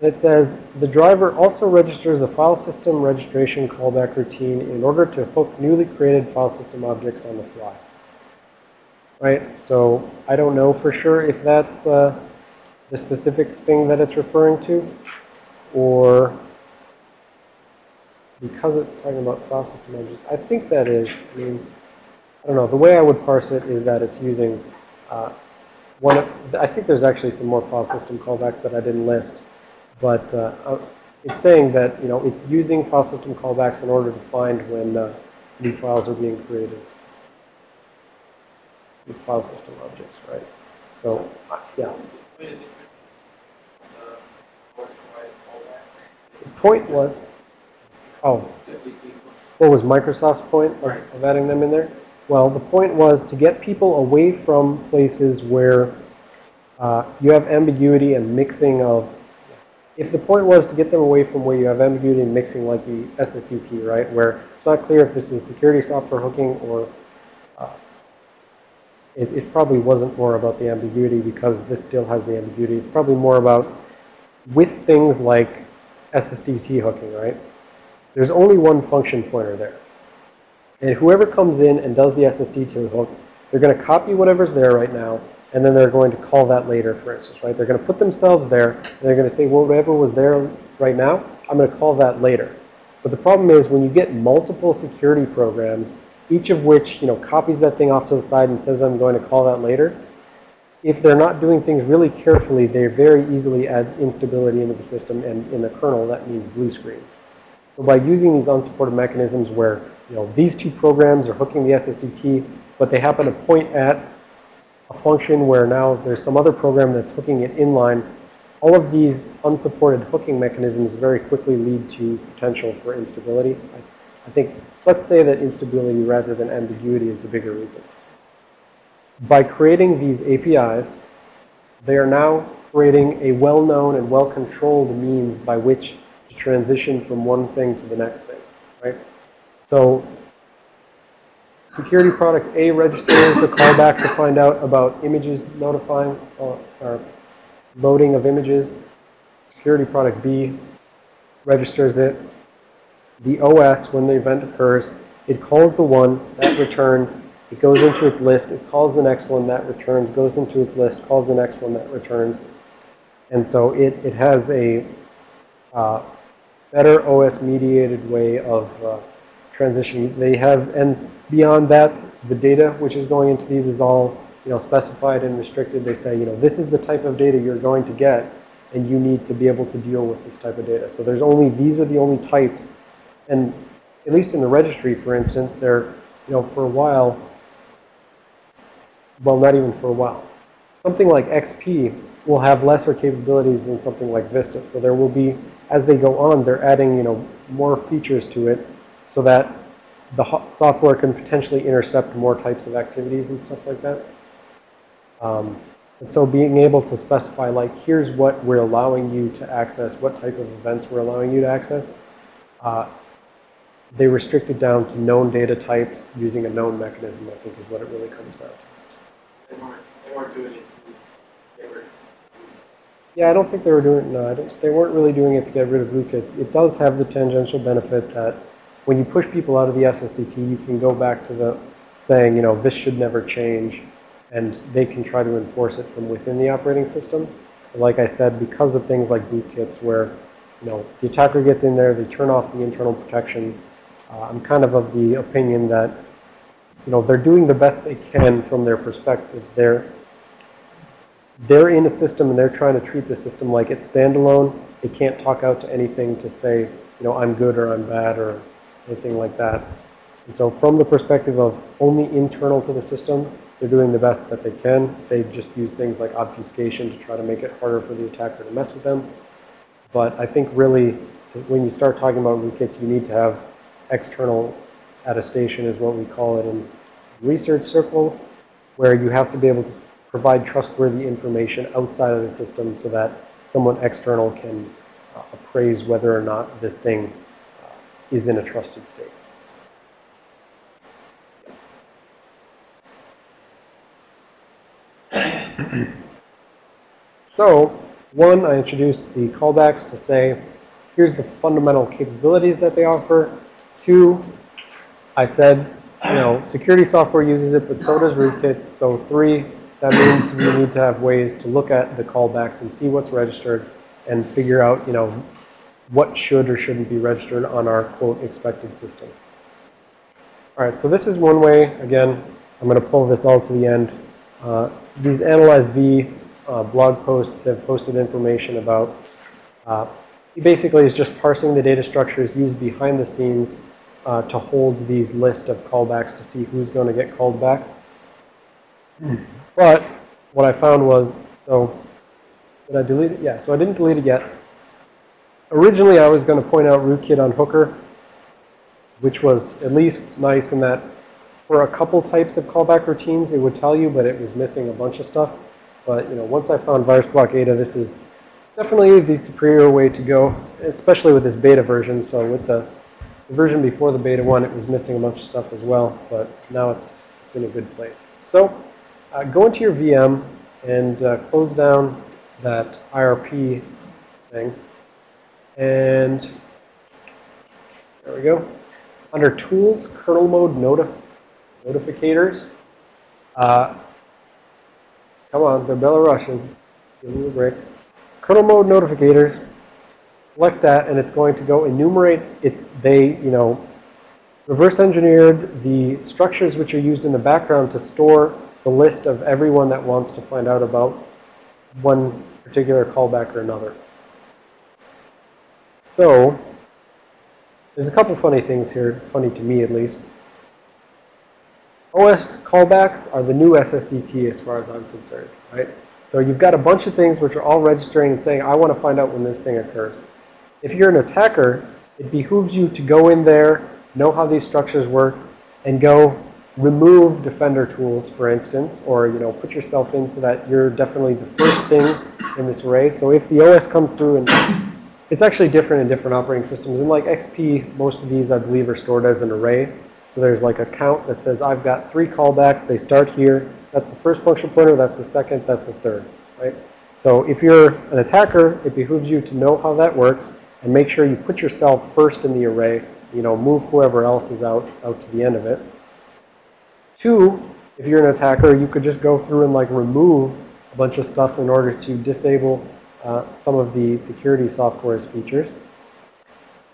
S1: It says, the driver also registers a file system registration callback routine in order to hook newly created file system objects on the fly. Right? So I don't know for sure if that's uh, the specific thing that it's referring to or because it's talking about file system objects. I think that is. I mean, I don't know. The way I would parse it is that it's using uh, one of, I think there's actually some more file system callbacks that I didn't list. But uh, uh, it's saying that, you know, it's using file system callbacks in order to find when uh, new files are being created. New file system objects, right? So, uh, yeah. The point was, oh, what was Microsoft's point of, of adding them in there? Well, the point was to get people away from places where uh, you have ambiguity and mixing of, if the point was to get them away from where you have ambiguity and mixing like the SSDT, right, where it's not clear if this is security software hooking or it, it probably wasn't more about the ambiguity because this still has the ambiguity. It's probably more about with things like SSDT hooking, right? There's only one function pointer there. And whoever comes in and does the SSD hook, they're going to copy whatever's there right now, and then they're going to call that later, for instance, right? They're going to put themselves there, and they're going to say, well, whatever was there right now, I'm going to call that later. But the problem is when you get multiple security programs, each of which, you know, copies that thing off to the side and says, I'm going to call that later, if they're not doing things really carefully, they very easily add instability into the system, and in the kernel, that means blue screens. So by using these unsupported mechanisms where you know, these two programs are hooking the SSDT, but they happen to point at a function where now there's some other program that's hooking it inline. All of these unsupported hooking mechanisms very quickly lead to potential for instability. I, think, let's say that instability rather than ambiguity is the bigger reason. By creating these APIs, they are now creating a well-known and well-controlled means by which to transition from one thing to the next thing, right? So security product A registers a callback to find out about images notifying or loading of images. Security product B registers it. The OS, when the event occurs, it calls the one, that returns, it goes into its list, it calls the next one, that returns, goes into its list, calls the next one, that returns. And so it, it has a uh, better OS mediated way of uh, transition. They have, and beyond that, the data which is going into these is all, you know, specified and restricted. They say, you know, this is the type of data you're going to get, and you need to be able to deal with this type of data. So there's only, these are the only types, and at least in the registry, for instance, there, you know, for a while, well, not even for a while. Something like XP will have lesser capabilities than something like Vista. So there will be, as they go on, they're adding, you know, more features to it so that the software can potentially intercept more types of activities and stuff like that. Um, And so being able to specify, like, here's what we're allowing you to access, what type of events we're allowing you to access, uh, they restrict it down to known data types using a known mechanism, I think is what it really comes down to.
S2: They weren't, they weren't doing it to get.
S1: Yeah, I don't think they were doing, no, I they weren't really doing it to get rid of rootkits. It does have the tangential benefit that when you push people out of the SSDT, you can go back to the saying, you know, this should never change, and they can try to enforce it from within the operating system. But like I said, because of things like bootkits where, you know, the attacker gets in there, they turn off the internal protections, uh, I'm kind of of the opinion that, you know, they're doing the best they can from their perspective. They're, they're in a system and they're trying to treat the system like it's standalone. They can't talk out to anything to say, you know, I'm good or I'm bad or anything like that. And so from the perspective of only internal to the system, they're doing the best that they can. They just use things like obfuscation to try to make it harder for the attacker to mess with them. But I think really, when you start talking about rootkits, you need to have external attestation is what we call it in research circles, where you have to be able to provide trustworthy information outside of the system so that someone external can uh, appraise whether or not this thing uh, is in a trusted state. [CLEARS THROAT] so, one, I introduced the callbacks to say, here's the fundamental capabilities that they offer. Two, I said, you know, security software uses it, but so does rootkits. So three, that means we need to have ways to look at the callbacks and see what's registered and figure out, you know, what should or shouldn't be registered on our, quote, expected system. All right, so this is one way. Again, I'm going to pull this all to the end. Uh, these Analyze V uh, blog posts have posted information about, uh, basically is just parsing the data structures used behind the scenes uh, to hold these list of callbacks to see who's going to get called back. But what I found was, so did I delete it? Yeah, so I didn't delete it yet. Originally, I was going to point out Rootkit Unhooker, which was at least nice in that for a couple types of callback routines, it would tell you, but it was missing a bunch of stuff. But, you know, once I found VirusBlokAda, this is definitely the superior way to go, especially with this beta version. So with the the version before the beta one, it was missing a bunch of stuff as well, but now it's, it's in a good place. So uh, go into your VM and uh, close down that IRP thing. And there we go. Under Tools, Kernel Mode notif Notificators. Uh, come on, they're Belarusian. Give me a break. Kernel Mode Notificators select that, and it's going to go enumerate its, they, you know, reverse engineered the structures which are used in the background to store the list of everyone that wants to find out about one particular callback or another. So, there's a couple funny things here, funny to me at least. OS callbacks are the new SSDT as far as I'm concerned, right? So you've got a bunch of things which are all registering and saying, I want to find out when this thing occurs. If you're an attacker, it behooves you to go in there, know how these structures work, and go remove defender tools, for instance, or you know, put yourself in so that you're definitely the first thing in this array. So if the OS comes through and it's actually different in different operating systems. In like XP, most of these I believe are stored as an array. So there's like a count that says I've got three callbacks. They start here. That's the first function pointer. That's the second. That's the third, right? So if you're an attacker, it behooves you to know how that works and make sure you put yourself first in the array. You know, move whoever else is out, out to the end of it. Two, if you're an attacker, you could just go through and like remove a bunch of stuff in order to disable uh, some of the security software's features.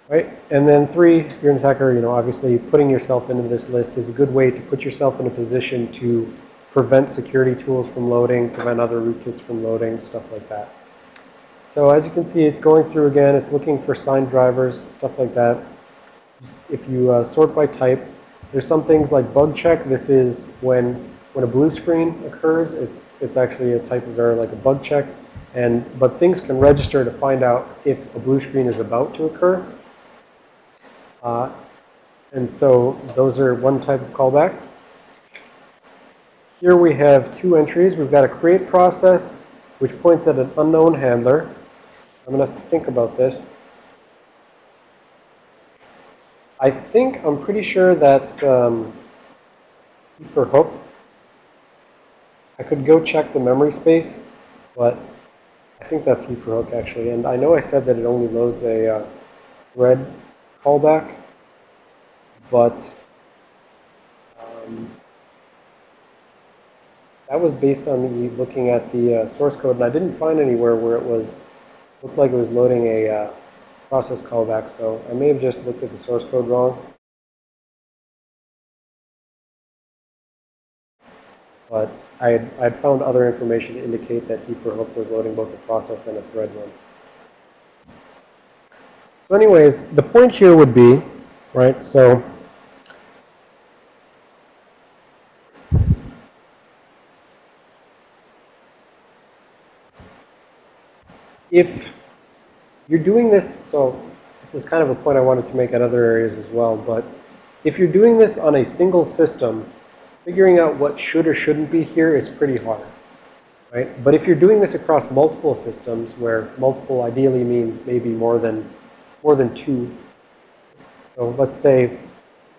S1: Right? And then three, if you're an attacker, you know, obviously putting yourself into this list is a good way to put yourself in a position to prevent security tools from loading, prevent other rootkits from loading, stuff like that. So as you can see, it's going through again. It's looking for signed drivers, stuff like that. If you uh, sort by type, there's some things like bug check. This is when when a blue screen occurs, it's it's actually a type of error like a bug check. And but things can register to find out if a blue screen is about to occur. Uh, and so those are one type of callback. here we have two entries. We've got a create process, which points at an unknown handler. I'm going to have to think about this. I think, I'm pretty sure that's um, for hook. I could go check the memory space, but I think that's He4Hook actually. And I know I said that it only loads a uh, thread callback, but um, that was based on me looking at the uh, source code, and I didn't find anywhere where it was looked like it was loading a uh, process callback. So I may have just looked at the source code wrong. But I had, I had found other information to indicate that He4Hook was loading both a process and a thread one. So anyways, the point here would be, right, so if you're doing this, so this is kind of a point I wanted to make at other areas as well, but if you're doing this on a single system, figuring out what should or shouldn't be here is pretty hard, right? But if you're doing this across multiple systems, where multiple ideally means maybe more than, more than two, so let's say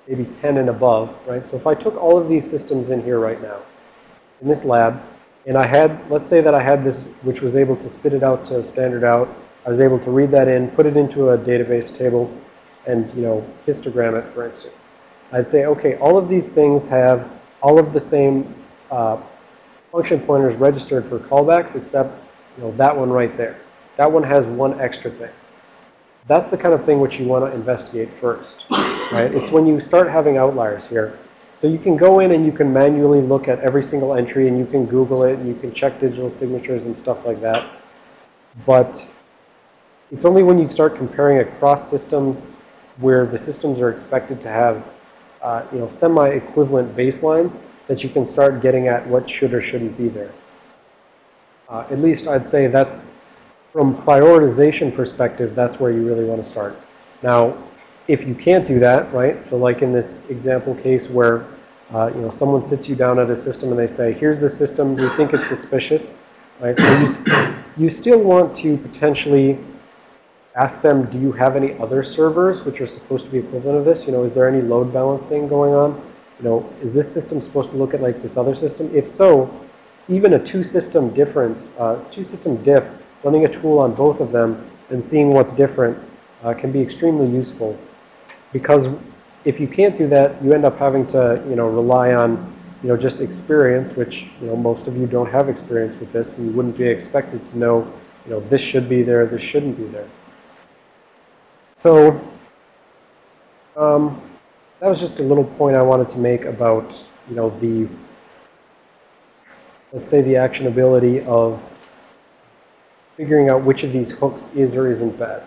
S1: maybe 10 and above, right? So if I took all of these systems in here right now, in this lab, and I had, let's say that I had this, which was able to spit it out to standard out. I was able to read that in, put it into a database table, and, you know, histogram it, for instance. I'd say, okay, all of these things have all of the same uh, function pointers registered for callbacks, except, you know, that one right there. That one has one extra thing. That's the kind of thing which you want to investigate first, right? It's when you start having outliers here so you can go in and you can manually look at every single entry and you can Google it and you can check digital signatures and stuff like that. But it's only when you start comparing across systems where the systems are expected to have, uh, you know, semi-equivalent baselines that you can start getting at what should or shouldn't be there. Uh, at least I'd say that's, from prioritization perspective, that's where you really want to start. Now, if you can't do that, right, so like in this example case where, uh, you know, someone sits you down at a system and they say, here's the system, Do you think it's suspicious, right, so you, you still want to potentially ask them, do you have any other servers which are supposed to be equivalent of this? You know, is there any load balancing going on? You know, is this system supposed to look at like this other system? If so, even a two-system difference, uh, two-system diff, running a tool on both of them and seeing what's different uh, can be extremely useful because if you can't do that, you end up having to, you know, rely on, you know, just experience, which, you know, most of you don't have experience with this, and you wouldn't be expected to know, you know, this should be there, this shouldn't be there. So, um, that was just a little point I wanted to make about, you know, the, let's say the actionability of figuring out which of these hooks is or isn't bad.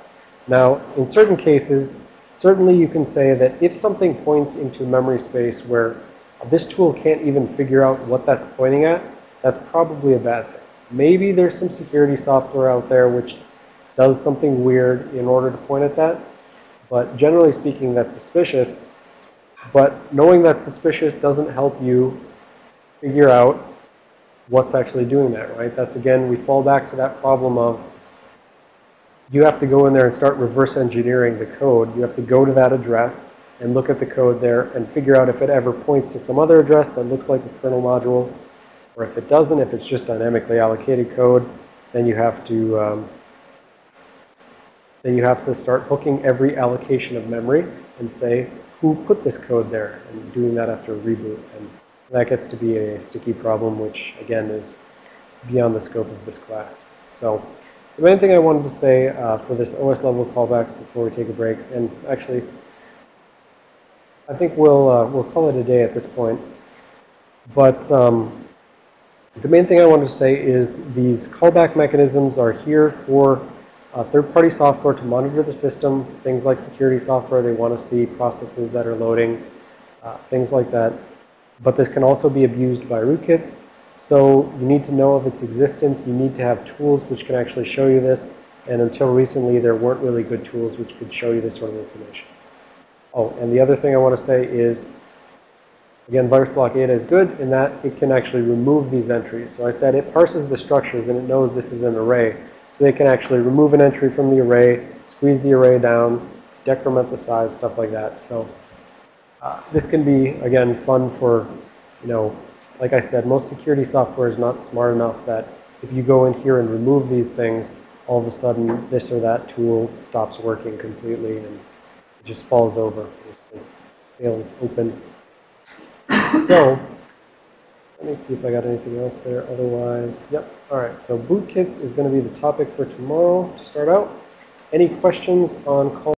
S1: Now, in certain cases, certainly you can say that if something points into memory space where this tool can't even figure out what that's pointing at, that's probably a bad thing. Maybe there's some security software out there which does something weird in order to point at that. But generally speaking, that's suspicious. But knowing that's suspicious doesn't help you figure out what's actually doing that, right? That's, again, we fall back to that problem of you have to go in there and start reverse engineering the code. You have to go to that address and look at the code there and figure out if it ever points to some other address that looks like a kernel module. Or if it doesn't, if it's just dynamically allocated code, then you have to um, then you have to start hooking every allocation of memory and say who put this code there and doing that after a reboot. And that gets to be a sticky problem, which again is beyond the scope of this class. So the main thing I wanted to say uh, for this OS level callbacks before we take a break, and actually, I think we'll uh, we'll call it a day at this point. But um, the main thing I wanted to say is these callback mechanisms are here for uh, third-party software to monitor the system. Things like security software, they want to see processes that are loading, uh, things like that. But this can also be abused by rootkits. So you need to know of its existence. You need to have tools which can actually show you this. And until recently, there weren't really good tools which could show you this sort of information. Oh, and the other thing I want to say is Again, VirusBlokAda is good in that it can actually remove these entries. So I said it parses the structures and it knows this is an array. So they can actually remove an entry from the array, squeeze the array down, decrement the size, stuff like that. So uh, this can be, again, fun for, you know, like I said, most security software is not smart enough that if you go in here and remove these things, all of a sudden this or that tool stops working completely and it just falls over. It just fails open. [LAUGHS] So, let me see if I got anything else there. Otherwise, yep. All right. So bootkits is going to be the topic for tomorrow to start out. Any questions on call?